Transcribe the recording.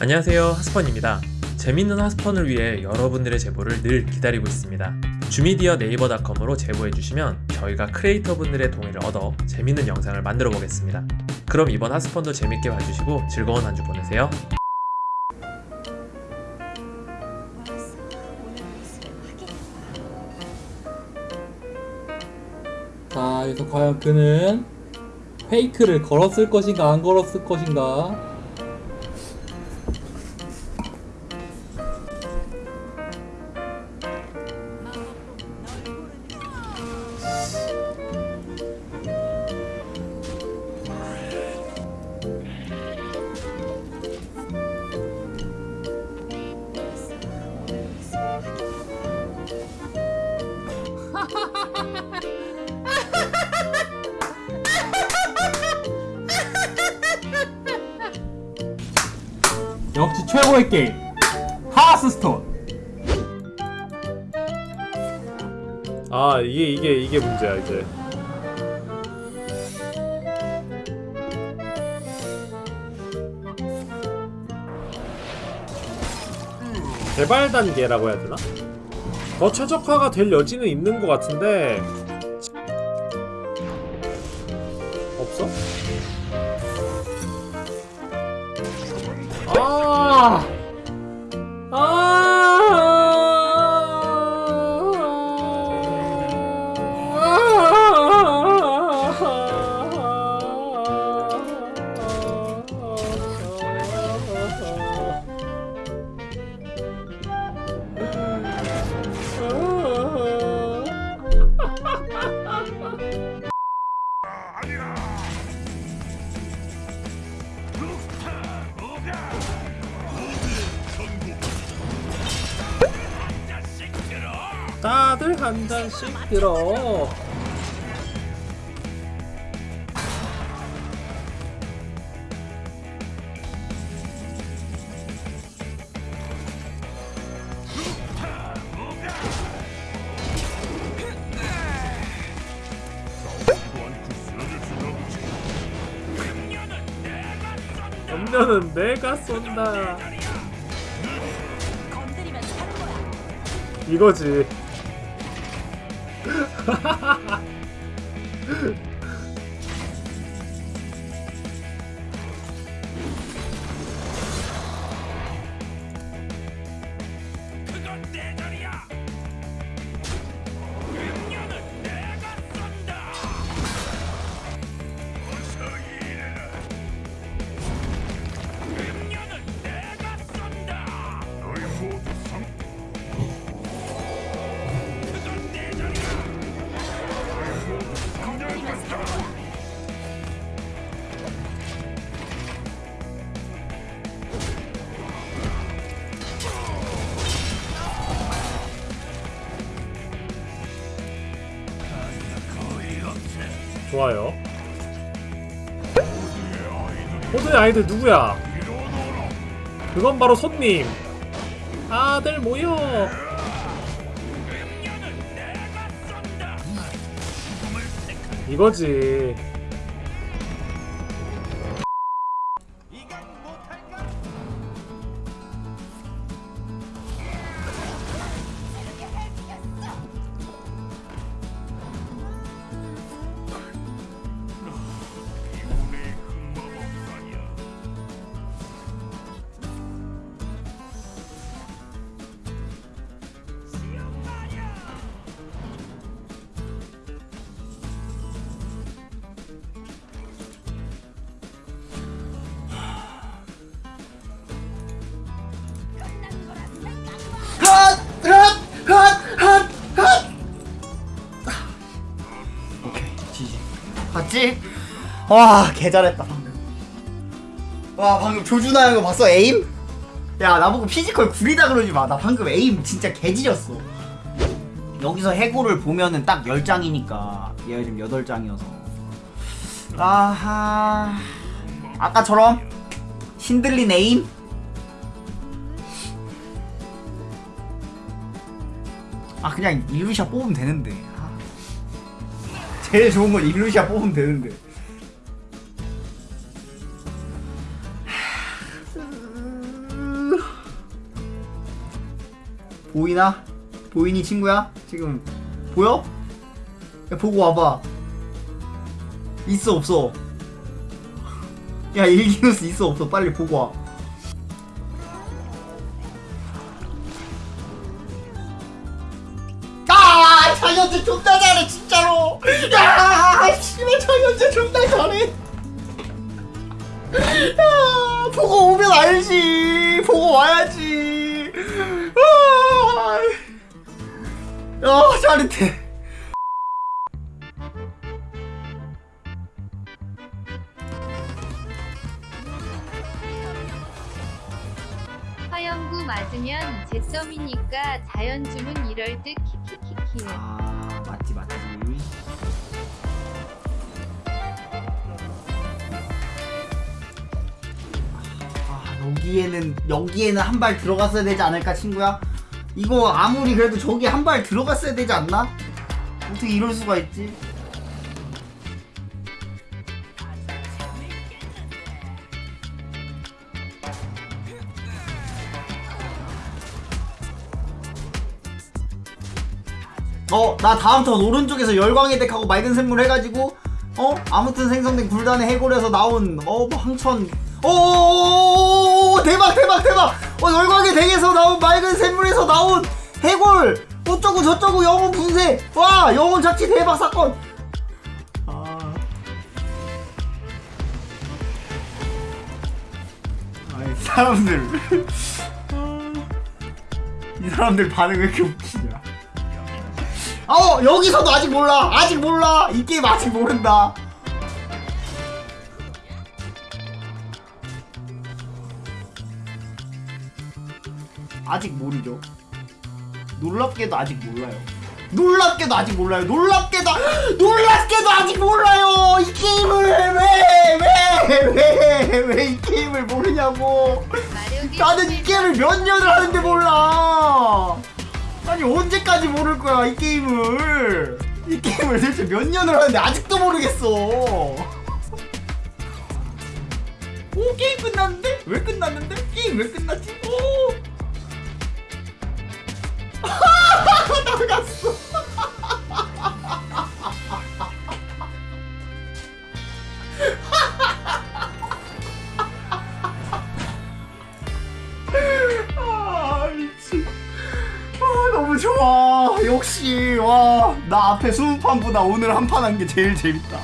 안녕하세요. 하스펀입니다. 재밌는 하스펀을 위해 여러분들의 제보를 늘 기다리고 있습니다. 주미디어 네이버닷컴으로 제보해주시면 저희가 크리에이터 분들의 동의를 얻어 재밌는 영상을 만들어 보겠습니다. 그럼 이번 하스펀도 재밌게 봐주시고 즐거운 한 주 보내세요. 자, 여기서 과연 그는 페이크를 걸었을 것인가 안 걸었을 것인가? 역시 최고의 게임. 하스스톤. 아 이게 이게 이게 문제야 이제. 개발 단계라고 해야 되나? 더 최적화가 될 여지는 있는 것 같은데 아! 다들 한 잔씩 들어. 염려는 내가 쏜다. 이거지. ハハハハ 좋아요. 호드의 아이들 누구야? 그건 바로 손님. 다들 모여. 이거지. 와 개잘했다. 방금 와 방금 조준하 형거 봤어? 에임? 야 나보고 피지컬 구리다 그러지 마나 방금 에임 진짜 개지렸어. 여기서 해고를 보면은 딱 10장이니까. 얘가 지금 8장이어서. 아하. 아까처럼 신들린 에임? 아 그냥 일루시아 뽑으면 되는데. 아. 제일 좋은 건 일루시아 뽑으면 되는데 보이나? 보이니 친구야? 지금 보여? 야 보고 와봐 있어 없어 야 일기누스 있어 없어 빨리 보고 와 아! 장현재 존나 잘해 진짜로 야! 씨발 장현재 존나 잘해 야! 보고 오면 알지 보고 와야지 야 짜릿해 화영구 맞으면 제썸이니까 자연주문 이럴 듯 키키키키. 아 맞지 맞지 아 여기에는 여기에는 한 발 들어갔어야 되지 않을까 친구야? 이거 아무리 그래도 저기 한 발 들어갔어야 되지 않나? 어떻게 이럴 수가 있지? 어, 나 다음 턴 오른쪽에서 열광의 덱하고 맑은 샘물 해가지고, 어, 아무튼 생성된 굴단의 해골에서 나온, 어, 뭐 항천, 오, 대박, 대박, 대박! 어, 열광의 덱에서 나온 맑은 샘물에서 나온 해골! 어쩌고 저쩌고 영혼 분쇄! 와, 영혼 자치 대박 사건! 아. 아이, 사람들. 아. 이 사람들 반응 왜 이렇게 웃기냐. 어 여기서도 아직 몰라 아직 몰라 이 게임 아직 모른다 아직 모르죠 놀랍게도 아직 몰라요 놀랍게도 아직 몰라요 놀랍게도 놀랍게도 아직 몰라요 이 게임을 왜 왜 왜 왜 이 게임을 모르냐고 나는 이 게임을 몇 년을 하는데 몰라. 아니 언제까지 모를 거야 이 게임을? 이 게임을 대체 몇 년을 하는데 아직도 모르겠어. 오 게임 끝났는데? 왜 끝났는데? 게임 왜 끝났지? 오. 나갔어. 아. 아 너무 좋아. 역시 와나 앞에 20판보다 오늘 한 판 한 게 제일 재밌다.